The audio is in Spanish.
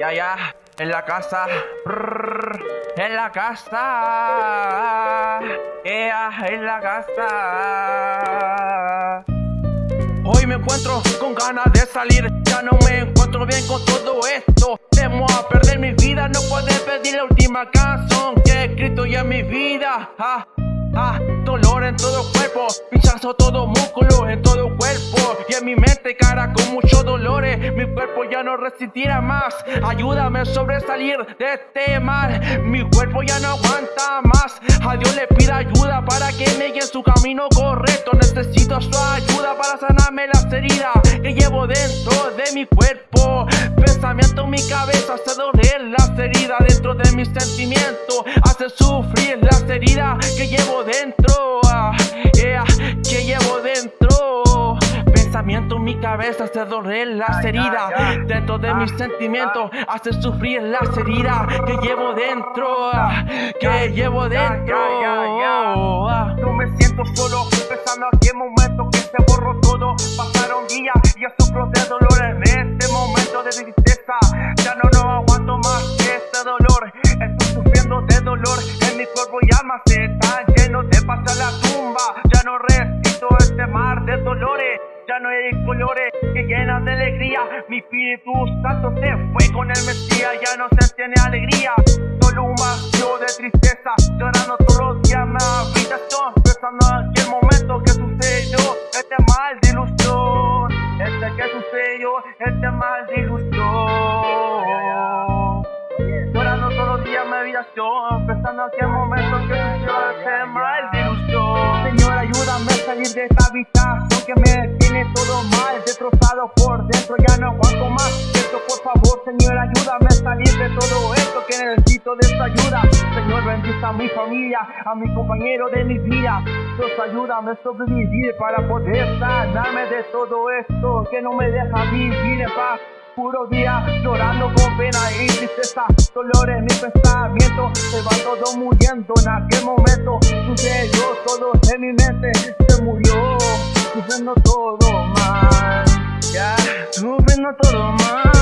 Ya, ya, en la casa. En la casa. Yeah, en la casa. Hoy me encuentro con ganas de salir. Ya no me encuentro bien con todo esto. Temo a perder mi vida. No puedo pedir la última canción que he escrito ya en mi vida. Ah, ah, dolor en todo cuerpo. Pinchazo todo músculo en ya no resistirá más. Ayúdame a sobresalir de este mal. Mi cuerpo ya no aguanta más. A Dios le pido ayuda para que me guíe en su camino correcto. Necesito su ayuda para sanarme las heridas que llevo dentro de mi cuerpo. Pensamiento en mi cabeza hace doler las heridas dentro de mis sentimientos. Hace sufrir las heridas que llevo dentro. Cabeza hace doler las heridas dentro de Ah, mis sentimientos. Hace sufrir las heridas que llevo dentro. ah, Que llevo dentro. ah. No me siento solo, pensando aquí en momento que se borró todo. Pasaron días y ya sufro de dolor en este momento de tristeza. Ya no, no aguanto más este dolor. Estoy sufriendo de dolor en mi cuerpo y alma se colores que llenan de alegría. Mi espíritu santo se fue con el Mesías. Ya no se tiene alegría. Solo un vacío de tristeza. Llorando todos los días mi habitación. Pensando en aquel momento que sucedió. Este mal de ilusión. Este que sucedió. Este mal de ilusión. Llorando todos los días mi habitación. Pensando en aquel momento que sucedió. Este mal de ilusión. Señor, ayúdame a salir de esta por dentro, ya no aguanto más. Por favor, Señor, ayúdame a salir de todo esto que necesito de esta ayuda. Señor, bendiga a mi familia, a mi compañero de mi vida. Dios, ayúdame a sobrevivir para poder sanarme de todo esto que no me deja vivir en paz. Puro día llorando con pena y tristeza, dolor en mi pensamiento, se va todo muriendo en aquel momento. Sucedió Sube no todo mal.